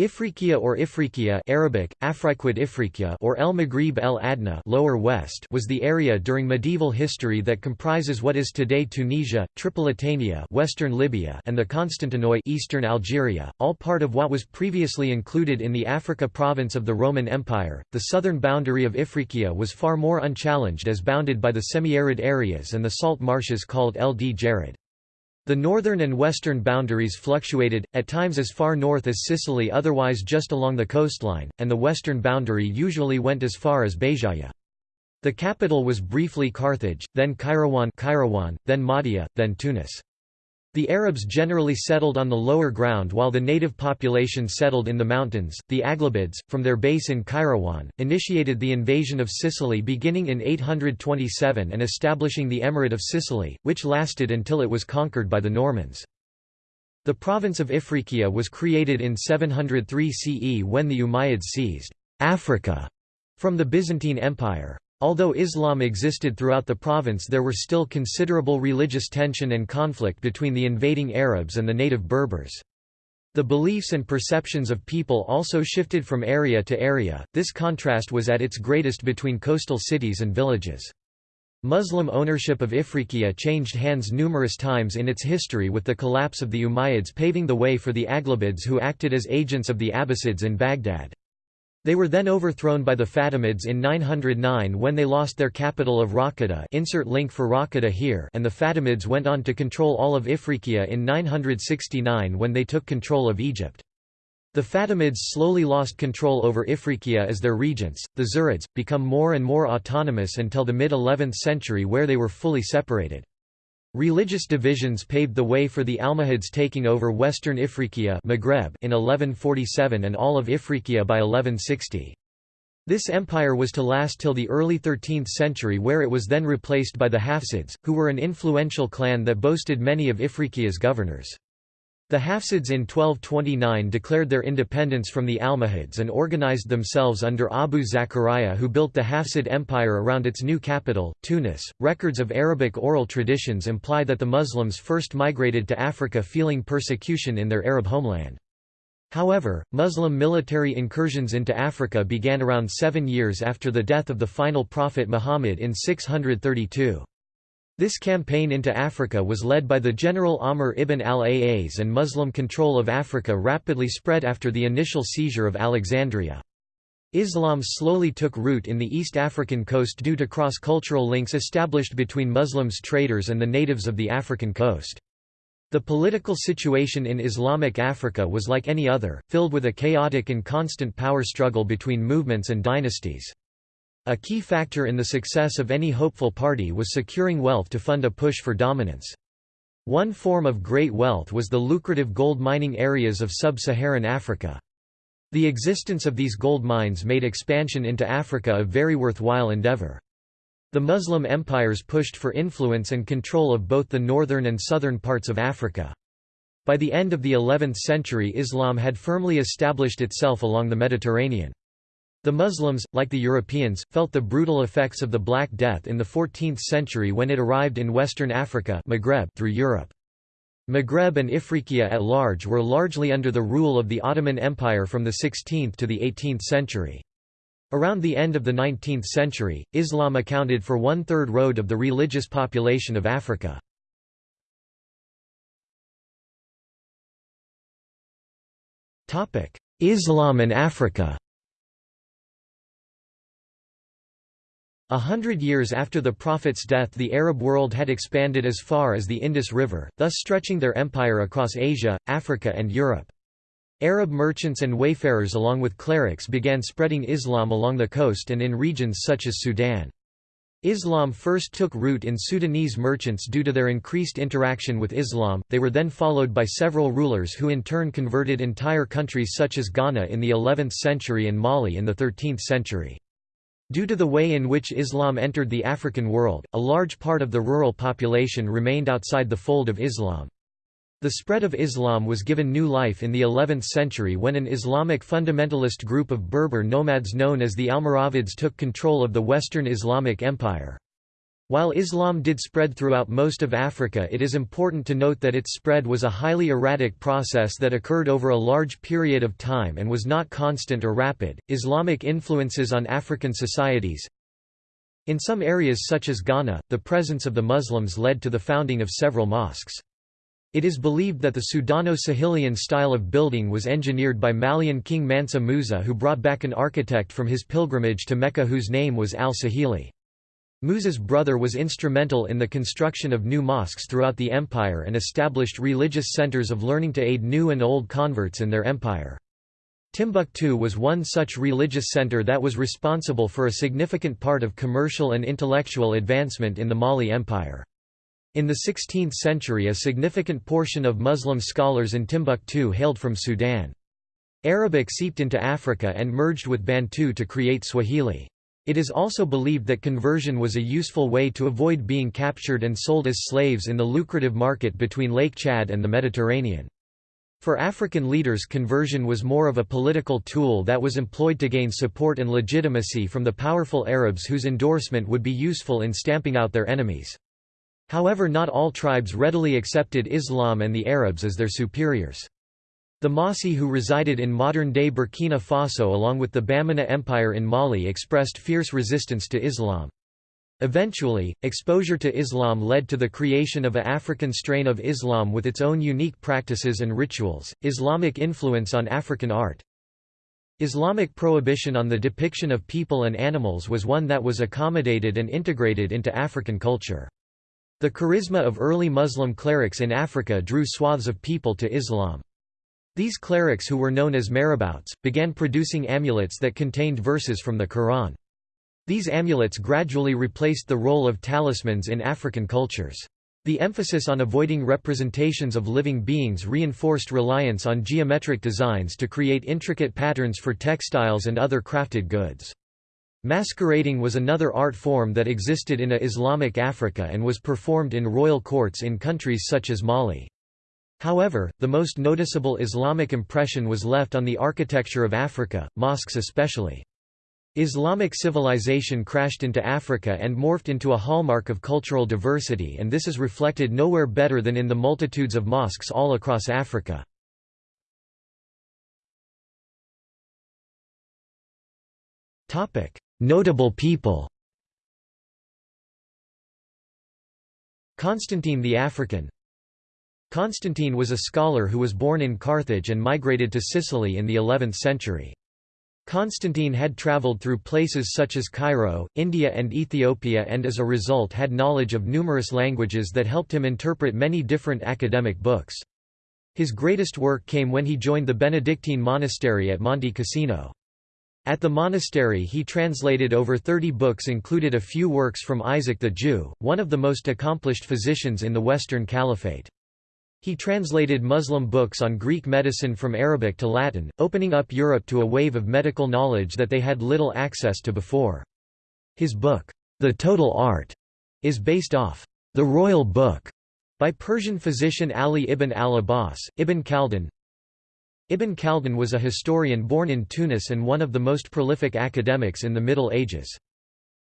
Ifriqiya or Ifriqiya Arabic, Afriquid Ifriqiya or El Maghrib El Adna lower west was the area during medieval history that comprises what is today Tunisia, Tripolitania western Libya and the Constantinois eastern Algeria, all part of what was previously included in the Africa province of the Roman Empire. The southern boundary of Ifriqiya was far more unchallenged as bounded by the semi-arid areas and the salt marshes called El Djerid. The northern and western boundaries fluctuated, at times as far north as Sicily otherwise just along the coastline, and the western boundary usually went as far as Béjaïa. The capital was briefly Carthage, then Kairouan, then Mahdia, then Tunis. The Arabs generally settled on the lower ground while the native population settled in the mountains. The Aghlabids, from their base in Kairouan, initiated the invasion of Sicily beginning in 827 and establishing the Emirate of Sicily, which lasted until it was conquered by the Normans. The province of Ifriqiya was created in 703 CE when the Umayyads seized Africa from the Byzantine Empire. Although Islam existed throughout the province there were still considerable religious tension and conflict between the invading Arabs and the native Berbers. The beliefs and perceptions of people also shifted from area to area, this contrast was at its greatest between coastal cities and villages. Muslim ownership of Ifriqiya changed hands numerous times in its history with the collapse of the Umayyads paving the way for the Aghlabids who acted as agents of the Abbasids in Baghdad. They were then overthrown by the Fatimids in 909 when they lost their capital of Raqqada insert link for Raqqada here and the Fatimids went on to control all of Ifriqiya in 969 when they took control of Egypt. The Fatimids slowly lost control over Ifriqiya as their regents, the Zirids, become more and more autonomous until the mid-11th century where they were fully separated. Religious divisions paved the way for the Almohads taking over western Ifriqiya Maghreb in 1147 and all of Ifriqiya by 1160. This empire was to last till the early 13th century where it was then replaced by the Hafsids, who were an influential clan that boasted many of Ifriqiya's governors. The Hafsids in 1229 declared their independence from the Almohads and organized themselves under Abu Zakaria, who built the Hafsid Empire around its new capital, Tunis. Records of Arabic oral traditions imply that the Muslims first migrated to Africa feeling persecution in their Arab homeland. However, Muslim military incursions into Africa began around seven years after the death of the final prophet Muhammad in 632. This campaign into Africa was led by the General Amr ibn al-Aas and Muslim control of Africa rapidly spread after the initial seizure of Alexandria. Islam slowly took root in the East African coast due to cross-cultural links established between Muslims traders and the natives of the African coast. The political situation in Islamic Africa was like any other, filled with a chaotic and constant power struggle between movements and dynasties. A key factor in the success of any hopeful party was securing wealth to fund a push for dominance. One form of great wealth was the lucrative gold mining areas of sub-Saharan Africa. The existence of these gold mines made expansion into Africa a very worthwhile endeavor. The Muslim empires pushed for influence and control of both the northern and southern parts of Africa. By the end of the 11th century Islam had firmly established itself along the Mediterranean. The Muslims, like the Europeans, felt the brutal effects of the Black Death in the 14th century when it arrived in western Africa Maghreb through Europe. Maghreb and Ifriqiya at large were largely under the rule of the Ottoman Empire from the 16th to the 18th century. Around the end of the 19th century, Islam accounted for one-third road of the religious population of Africa. Islam and Africa A hundred years after the Prophet's death the Arab world had expanded as far as the Indus River, thus stretching their empire across Asia, Africa and Europe. Arab merchants and wayfarers along with clerics began spreading Islam along the coast and in regions such as Sudan. Islam first took root in Sudanese merchants due to their increased interaction with Islam, they were then followed by several rulers who in turn converted entire countries such as Ghana in the 11th century and Mali in the 13th century. Due to the way in which Islam entered the African world, a large part of the rural population remained outside the fold of Islam. The spread of Islam was given new life in the 11th century when an Islamic fundamentalist group of Berber nomads known as the Almoravids took control of the Western Islamic Empire. While Islam did spread throughout most of Africa it is important to note that its spread was a highly erratic process that occurred over a large period of time and was not constant or rapid. Islamic influences on African societies In some areas such as Ghana, the presence of the Muslims led to the founding of several mosques. It is believed that the Sudano-Sahelian style of building was engineered by Malian king Mansa Musa who brought back an architect from his pilgrimage to Mecca whose name was al-Sahili. Musa's brother was instrumental in the construction of new mosques throughout the empire and established religious centers of learning to aid new and old converts in their empire. Timbuktu was one such religious center that was responsible for a significant part of commercial and intellectual advancement in the Mali Empire. In the 16th century a significant portion of Muslim scholars in Timbuktu hailed from Sudan. Arabic seeped into Africa and merged with Bantu to create Swahili. It is also believed that conversion was a useful way to avoid being captured and sold as slaves in the lucrative market between Lake Chad and the Mediterranean. For African leaders conversion was more of a political tool that was employed to gain support and legitimacy from the powerful Arabs whose endorsement would be useful in stamping out their enemies. However not all tribes readily accepted Islam and the Arabs as their superiors. The Mossi who resided in modern-day Burkina Faso along with the Bamana Empire in Mali expressed fierce resistance to Islam. Eventually, exposure to Islam led to the creation of a African strain of Islam with its own unique practices and rituals. Islamic influence on African art Islamic prohibition on the depiction of people and animals was one that was accommodated and integrated into African culture. The charisma of early Muslim clerics in Africa drew swaths of people to Islam. These clerics who were known as marabouts, began producing amulets that contained verses from the Quran. These amulets gradually replaced the role of talismans in African cultures. The emphasis on avoiding representations of living beings reinforced reliance on geometric designs to create intricate patterns for textiles and other crafted goods. Masquerading was another art form that existed in a Islamic Africa and was performed in royal courts in countries such as Mali. However, the most noticeable Islamic impression was left on the architecture of Africa, mosques especially. Islamic civilization crashed into Africa and morphed into a hallmark of cultural diversity and this is reflected nowhere better than in the multitudes of mosques all across Africa. Notable people Constantine the African Constantine was a scholar who was born in Carthage and migrated to Sicily in the 11th century. Constantine had travelled through places such as Cairo, India and Ethiopia and as a result had knowledge of numerous languages that helped him interpret many different academic books. His greatest work came when he joined the Benedictine monastery at Monte Cassino. At the monastery he translated over 30 books included a few works from Isaac the Jew, one of the most accomplished physicians in the Western Caliphate. He translated Muslim books on Greek medicine from Arabic to Latin, opening up Europe to a wave of medical knowledge that they had little access to before. His book, The Total Art, is based off the Royal Book by Persian physician Ali ibn al-Abbas, Ibn Khaldun. Ibn Khaldun was a historian born in Tunis and one of the most prolific academics in the Middle Ages.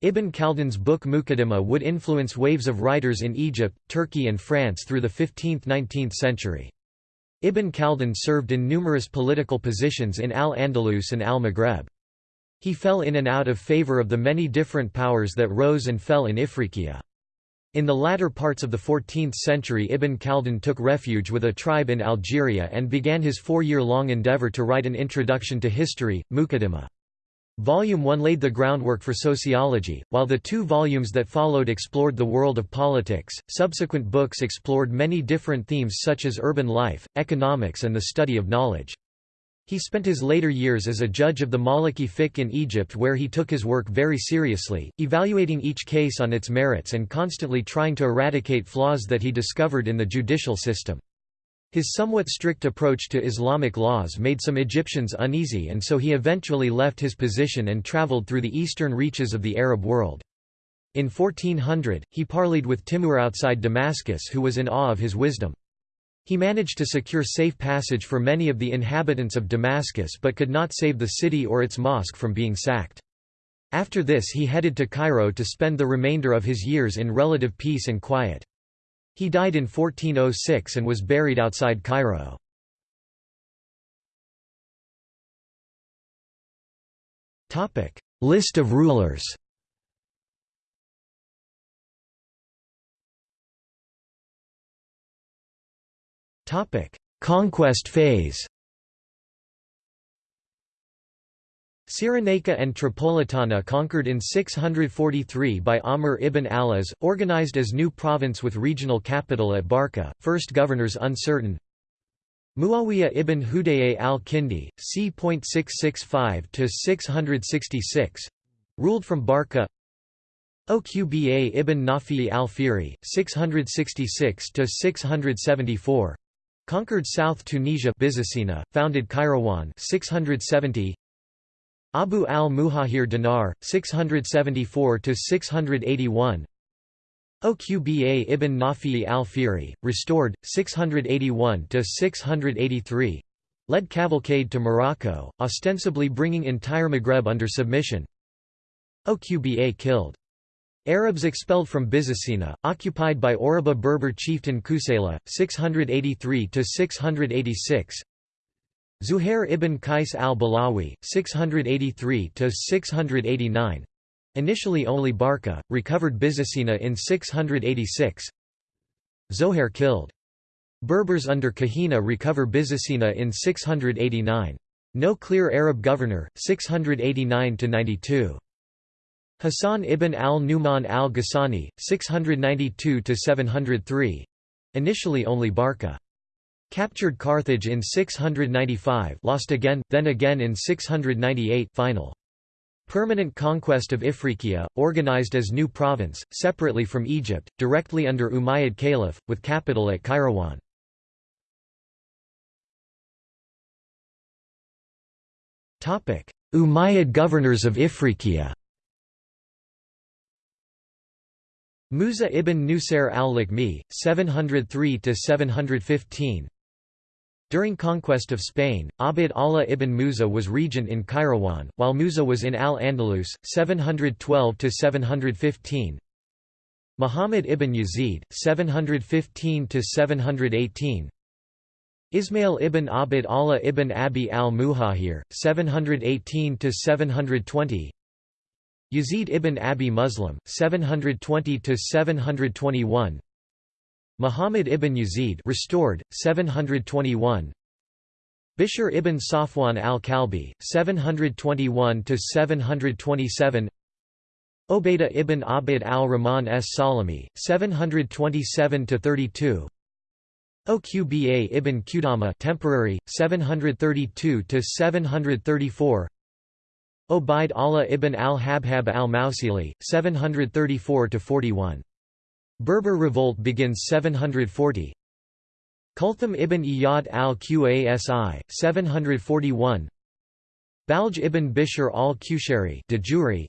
Ibn Khaldun's book Muqaddimah would influence waves of writers in Egypt, Turkey and France through the 15th–19th century. Ibn Khaldun served in numerous political positions in Al-Andalus and Al-Maghreb. He fell in and out of favor of the many different powers that rose and fell in Ifriqiya. In the latter parts of the 14th century Ibn Khaldun took refuge with a tribe in Algeria and began his four-year-long endeavor to write an introduction to history, Muqaddimah. Volume 1 laid the groundwork for sociology, while the two volumes that followed explored the world of politics. Subsequent books explored many different themes such as urban life, economics, and the study of knowledge. He spent his later years as a judge of the Maliki fiqh in Egypt where he took his work very seriously, evaluating each case on its merits and constantly trying to eradicate flaws that he discovered in the judicial system. His somewhat strict approach to Islamic laws made some Egyptians uneasy and so he eventually left his position and traveled through the eastern reaches of the Arab world. In 1400, he parleyed with Timur outside Damascus who was in awe of his wisdom. He managed to secure safe passage for many of the inhabitants of Damascus but could not save the city or its mosque from being sacked. After this he headed to Cairo to spend the remainder of his years in relative peace and quiet. He died in 1406 and was buried outside Cairo. List of rulers Conquest phase Cyrenaica and Tripolitana conquered in 643 by Amr ibn Alas, organized as new province with regional capital at Barca, first governors uncertain. Muawiyah ibn Hudayy al-Kindi, c.665–666 ruled from Barca Oqba ibn Nafi al-Fihri, 666–674 conquered South Tunisia founded Kairouan 670 Abu al-Muhajir Dinar, 674–681 Oqba ibn Nafi al-Fihri, restored, 681–683 led cavalcade to Morocco, ostensibly bringing entire Maghreb under submission. Oqba killed. Arabs expelled from Byzacena, occupied by Oruba Berber chieftain Kusayla, 683–686 Zuhair ibn Qais al-Balawi, 683–689 initially only Barca, recovered Byzacena in 686 Zohair killed. Berbers under Kahina recover Byzacena in 689. No clear Arab governor, 689–92. Hassan ibn al-Numan al-Ghassani, 692–703 initially only Barca. Captured Carthage in 695 lost again, then again in 698 final. Permanent conquest of Ifriqiya, organized as new province, separately from Egypt, directly under Umayyad Caliph, with capital at Kairouan. Umayyad governors of Ifriqiya Musa ibn Nusair al-Lakmi, 703–715 during conquest of Spain, Abd Allah ibn Musa was regent in Kairouan, while Musa was in Al-Andalus, 712–715 Muhammad ibn Yazid, 715–718 Ismail ibn Abd Allah ibn Abi al-Muhajir, 718–720 Yazid ibn Abi Muslim, 720–721 Muhammad ibn Yazid restored, 721 Bishr ibn Safwan al-Kalbi, 721–727 Obaidah ibn Abd al-Rahman s Salami, 727 to 32 Oqba ibn Qudama temporary, 732 to 734 Obaid Allah ibn al-Habhab al-Mausili, 734–41 Berber revolt begins 740 Kulthum ibn Iyad al-Qasi, 741 Balj ibn Bishr al-Qushari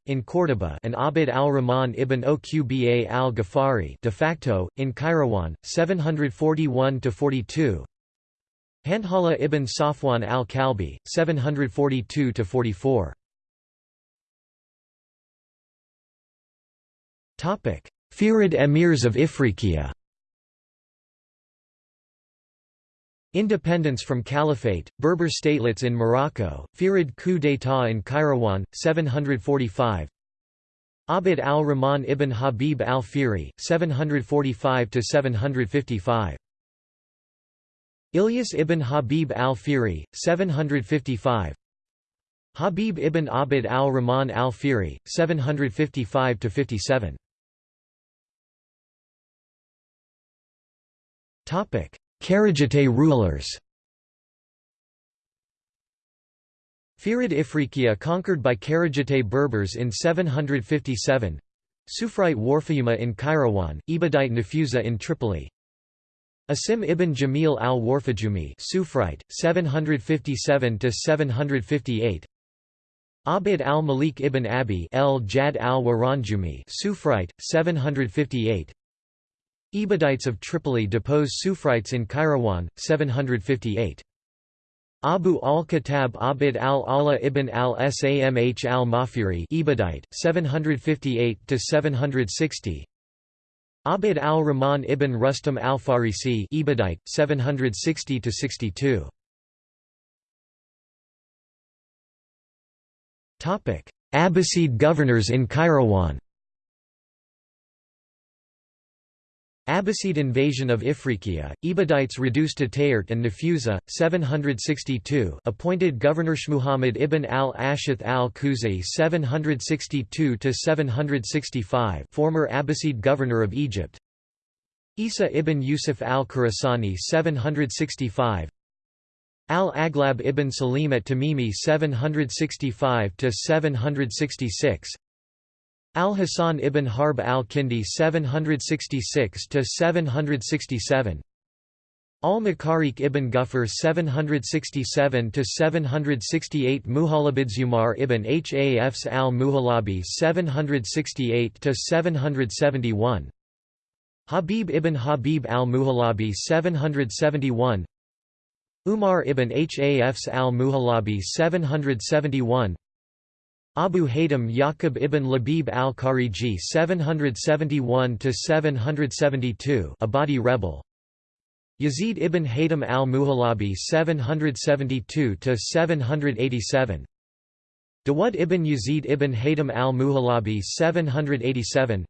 in Córdoba and Abd al-Rahman ibn Oqba al-Ghafari de facto, in Kairouan, 741–42 Handhala ibn Safwan al-Kalbi, 742–44 Fihrid emirs of Ifriqiya. Independence from Caliphate, Berber statelets in Morocco, Fihrid coup d'état in Kairouan, 745 Abd al-Rahman ibn Habib al-Fihri, 745–755 Ilyas ibn Habib al-Fihri, 755 Habib ibn Abd al-Rahman al-Fihri, 755–57 Kharijite rulers. Fihrid Ifriqiya conquered by Kharijite Berbers in 757 Sufrite Warfayuma in Kairouan, Ibadite Nafusa in Tripoli. Asim ibn Jamil al-Warfajumi Sufrite, 757–758 Abd al-Malik ibn Abi el-Jad al-Waranjumi Sufrite, 758 Ibadites of Tripoli depose Sufrites in Kairouan, 758. Abu al-Khattab Abd al-Allah ibn al-Samh al-Mafiri Ibadite 758 to 760 Abd al-Rahman ibn Rustam al-Farisi Ibadite 760 to 62 Topic. Abbasid governors in Kairouan Abbasid invasion of Ifriqiya, Ibadites reduced to Tayert and Nafusa, 762 appointed Governor Shmuhammad ibn al-Ashith al-Khuzai 762–765 former Abbasid governor of Egypt. Isa ibn Yusuf al-Khurasani 765 Al-Aghlab ibn Salim at Tamimi 765–766 Al-Hasan ibn Harb al-Kindi 766–767 Al-Makariq ibn Gufr 767–768 Muhalabid Zumar ibn Hafs al-Muhalabi 768–771 Habib ibn Habib al-Muhalabi 771 Umar ibn Hafs al-Muhalabi 771 Abu Haytham Yaqub ibn Labib al-Khariji 771–772 Abadi rebel. Yazid ibn Haytham al-Muhalabi 772–787 Dawud ibn Yazid ibn Haytham al-Muhalabi 787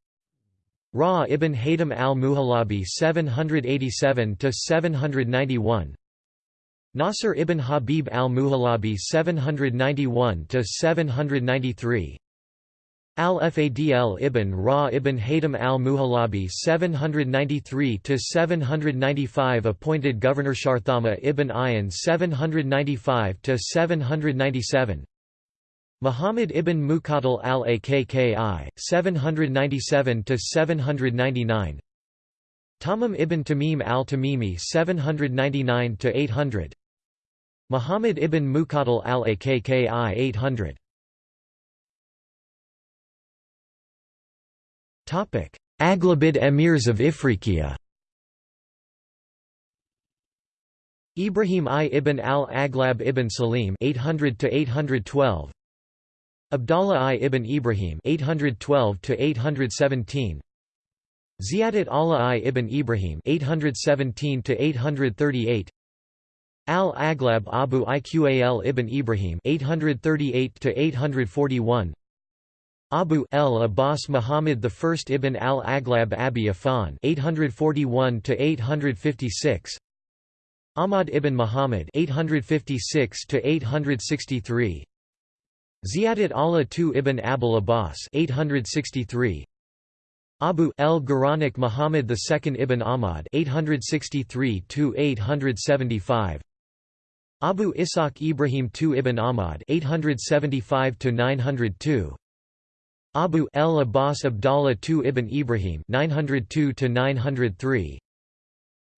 Ra ibn Haytham al-Muhalabi 787–791 Nasr ibn Habib al-Muhalabi 791–793 Al-Fadl ibn Ra ibn Haytham al-Muhalabi 793–795 appointed Governor Sharthama ibn Ayan 795–797 Muhammad ibn Muqatil al-Akki 797–799 Tamim ibn Tamim al-Tamimi 799–800 Muhammad ibn Muqatil al-Akki 800 Aghlabid emirs of Ifriqiya. Ibrahim I ibn al-Aghlab ibn Salim 800 to 812 Abdallah I ibn Ibrahim 812 to 817 Ziyadat Allah I ibn Ibrahim 817 to 838 Al-Aghlab Abu Iqal ibn Ibrahim 838–841 Abu el Abbas Muhammad I ibn al-Aghlab Abi Afan 841–856 Ahmad ibn Muhammad 856–863 Ziyadat Allah II ibn Abul Abbas 863 Abu el Guranik Muhammad II ibn Ahmad 863–875 Abu Ishaq Ibrahim II ibn Ahmad 875 902 Abu el Abbas Abdallah II ibn Ibrahim 902 903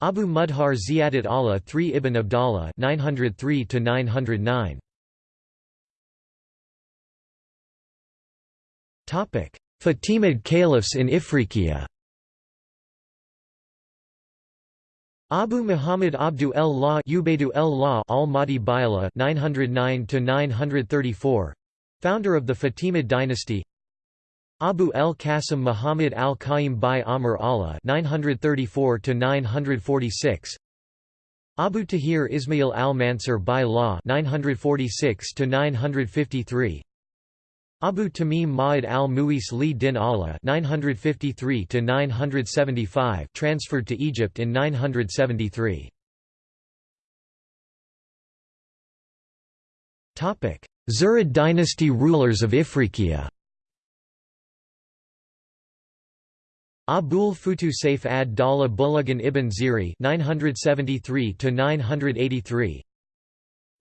Abu Mudhar Ziyadat Allah III ibn Abdallah 903 909 Topic Fatimid caliphs in Ifriqiya Abu Muhammad Abdu el-La Ubaidu el-La al-Mahdi Baila 909 934 founder of the Fatimid dynasty. Abu el-Qasim Muhammad al-Qaim by Amr Allah 934 946 Abu Tahir Ismail al-Mansur by Law 946 953 Abu Tamim Ma'id al-Muis li din Allah 953 transferred to Egypt in 973. Zirid dynasty rulers of Ifriqiya Abul Futu Saif ad-Dawla Bulagan ibn Ziri 973 983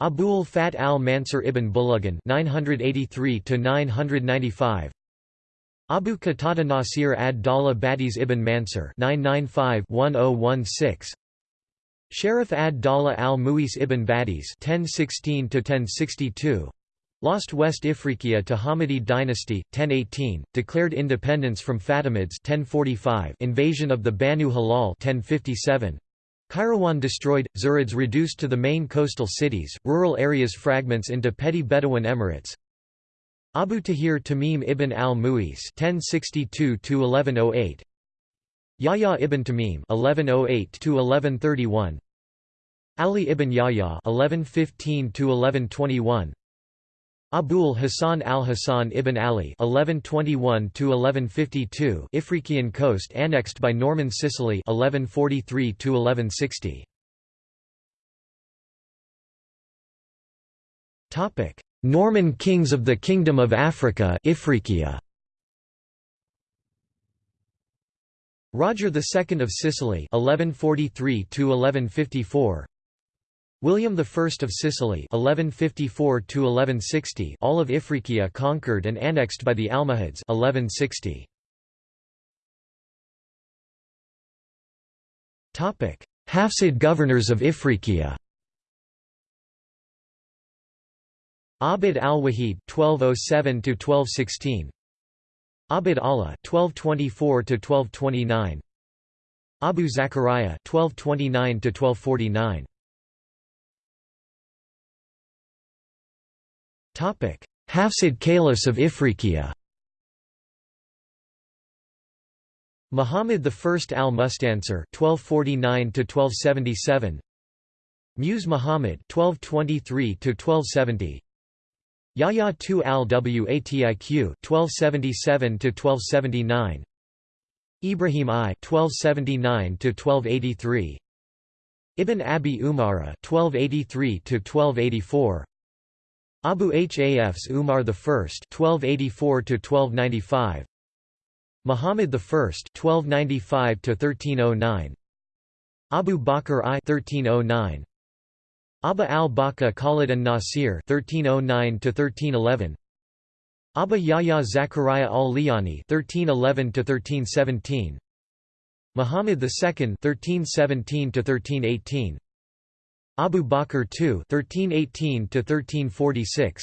Abul Fat al-Mansur ibn Bulagan 983 995 Abu Qatada Nasir ad-Dawla Badis ibn Mansur 995-1016 Sheriff ad-Dawla al-Muis ibn Badis 1016-1062 Lost West Ifriqiya to Hamidi dynasty 1018 declared independence from Fatimids 1045 invasion of the Banu Hilal 1057 Kairouan destroyed, Zirids reduced to the main coastal cities, rural areas fragments into petty Bedouin emirates. Abu Tahir Tamim ibn al-Mu'is (1062–1108), Yahya ibn Tamim (1108–1131), Ali ibn Yahya (1115–1121), Abul Hasan al-Hasan ibn Ali (1121–1152), Ifriqiyan coast annexed by Norman Sicily (1143–1160). Topic: Norman kings of the Kingdom of Africa Ifriqiya. Roger II of Sicily 1143 1154 William I of Sicily 1154 1160 all of Ifriqiya conquered and annexed by the Almohads 1160 Topic Hafsid governors of Ifriqiya. Abd al-Wahid 1207 1216 Abd Allah 1224 1229 Abu Zakaria 1229 Hafsid Caliphs of Ifriqiya. Muhammad I al-Mustansir 1249 1277 Muse Muhammad 1223 1270 Yahya II al-Watiq 1277–1279 Ibrahim I 1279–1283 Ibn Abi Umara 1283–1284 Abu Hafs Umar I 1284–1295 Muhammad I 1295–1309 Abu Bakr I 1309 Abba al-Baka Khalid an-Nasir (1309–1311), Abba Yahya Zakaria al-Liyani (1311–1317), Muhammad II (1317–1318), Abu Bakr II (1318–1346),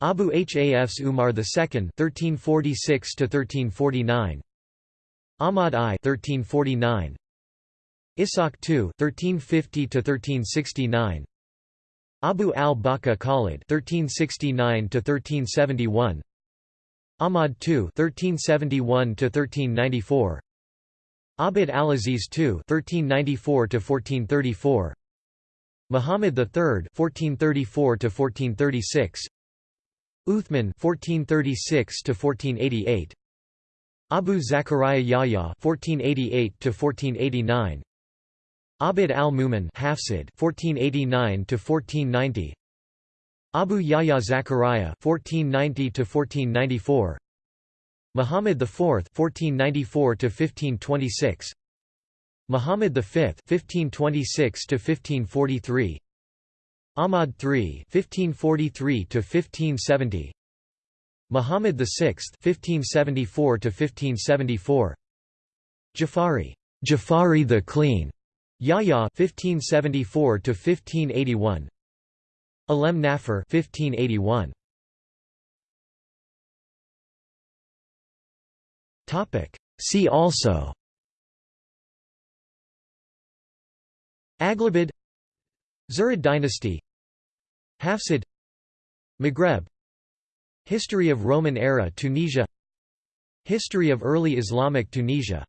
Abu Hafs Umar II (1346–1349), Ahmad I (1349). Ishaq II (1350–1369), Abu al-Baka Khalid (1369–1371), Ahmad II (1371–1394), Abd al-Aziz II (1394–1434), Muhammad III (1434–1436), Uthman (1436–1488), Abu Zakaria Yahya (1488–1489). Abd al-Mumin Hafsid 1489 to 1490 Abu Yahya Zakaria 1490 to 1494 Muhammad IV 1494 to 1526 Muhammad V 1526 to 1543 Ahmad III 1543 to 1570 Muhammad VI 1574 to 1574 Jafari Jafari the Clean. Yahya 1574 to 1581 Alem Nafar 1581 Topic. See also Aghlabid Zirid dynasty Hafsid Maghreb History of Roman era Tunisia History of early Islamic Tunisia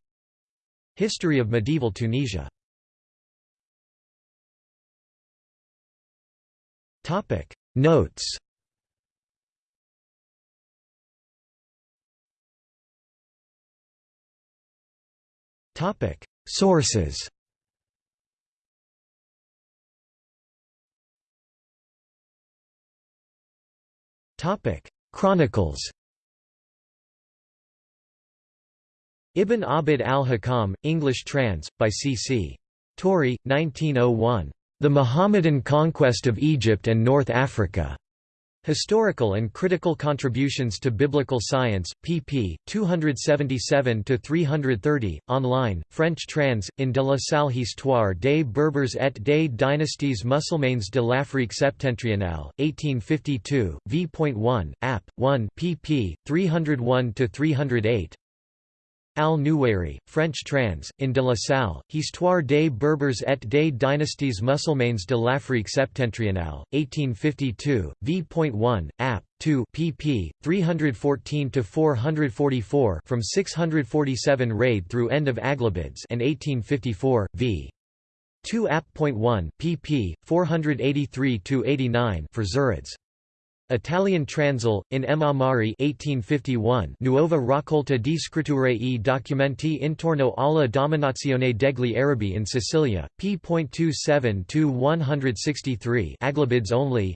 History of medieval Tunisia. Topic Notes. Topic Sources Topic Chronicles Ibn Abd al-Hakam, English trans. by C. C. Torrey, 1901. The Mohammedan Conquest of Egypt and North Africa. Historical and Critical Contributions to Biblical Science, pp. 277–330, online, French trans, in de la salle Histoire des Berbers et des dynasties musulmanes de l'Afrique septentrionale, 1852, v.1, app. 1 pp. 301–308 al Nuwairi, French trans, in de la Salle, Histoire des Berbers et des dynasties musulmanes de l'Afrique septentrionale, 1852, v.1, app. 2 pp. 314–444 from 647 raid through end of Aghlabids and 1854, v. 2 app.1 pp. 483–89 for Zirids. Italian Transl, in M. Amari 1851, Nuova raccolta di scritture e documenti intorno alla dominazione degli Arabi in Sicilia, p.27-163 Aghlabids only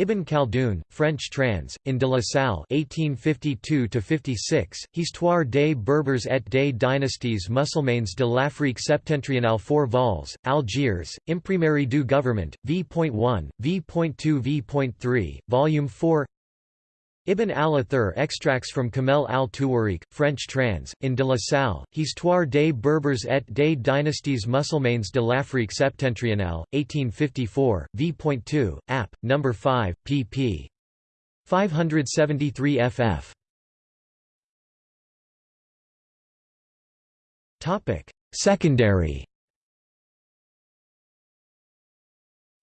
Ibn Khaldun, French trans, in de la Salle 1852–56, Histoire des Berbers et des dynasties musulmanes de l'Afrique septentrionale 4 vols, Algiers, Imprimerie du Gouvernement, v.1, v.2 v.3, Volume 4 Ibn al-Athir extracts from Kamel al-Tuwarik, French trans, in de la Salle, Histoire des Berbers et des dynasties musulmanes de l'Afrique septentrionale, 1854, v.2, app. No. 5, pp. 573 ff. Secondary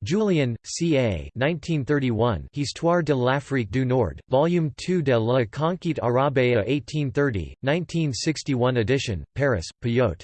Julien, C.A. 1931, Histoire de l'Afrique du Nord, Volume 2 de la Conquête Arabe 1830, 1961 edition, Paris, Payot.